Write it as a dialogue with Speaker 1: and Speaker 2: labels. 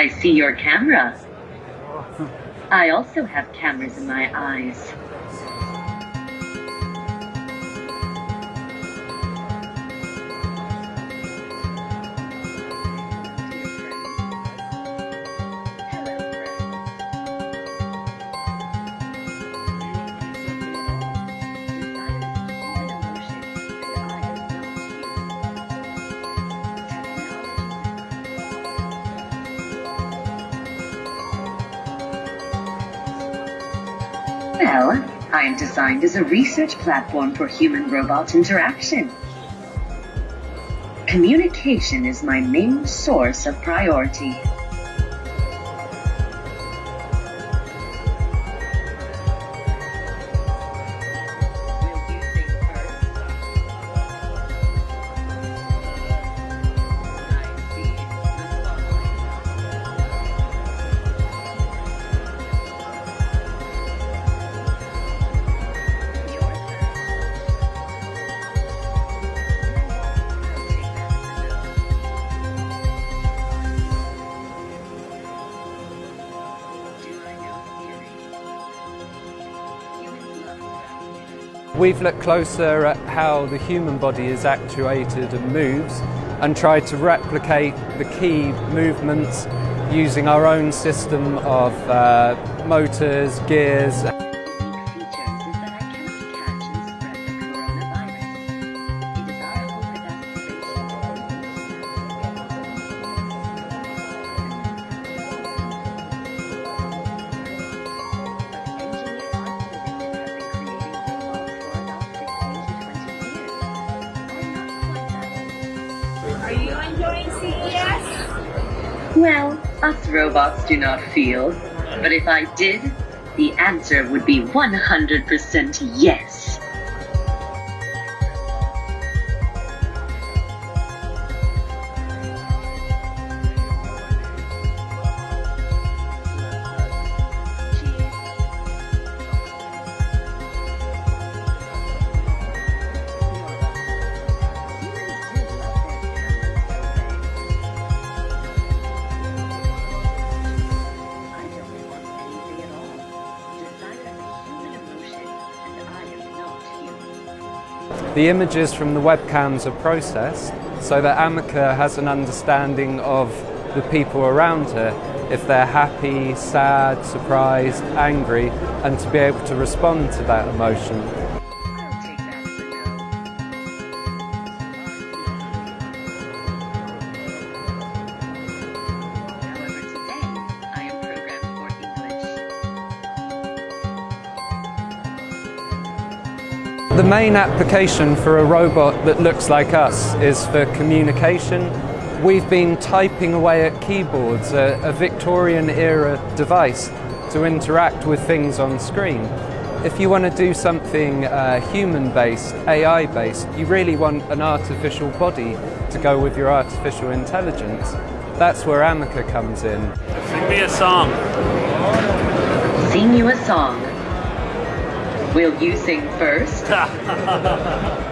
Speaker 1: I see your camera. I also have cameras in my eyes. Well, I am designed as a research platform for human-robot interaction. Communication is my main source of priority.
Speaker 2: We've looked closer at how the human body is actuated and moves and tried to replicate the key movements using our own system of uh, motors, gears
Speaker 3: Are you enjoying CES?
Speaker 1: Well, us robots do not feel. But if I did, the answer would be 100% yes.
Speaker 2: The images from the webcams are processed so that Ameca has an understanding of the people around her, if they're happy, sad, surprised, angry, and to be able to respond to that emotion. The main application for a robot that looks like us is for communication. We've been typing away at keyboards, a, a Victorian era device to interact with things on screen. If you want to do something uh, human-based, AI-based, you really want an artificial body to go with your artificial intelligence. That's where Ameca comes in.
Speaker 4: Sing me a song.
Speaker 1: Sing you a song. Will you sing first?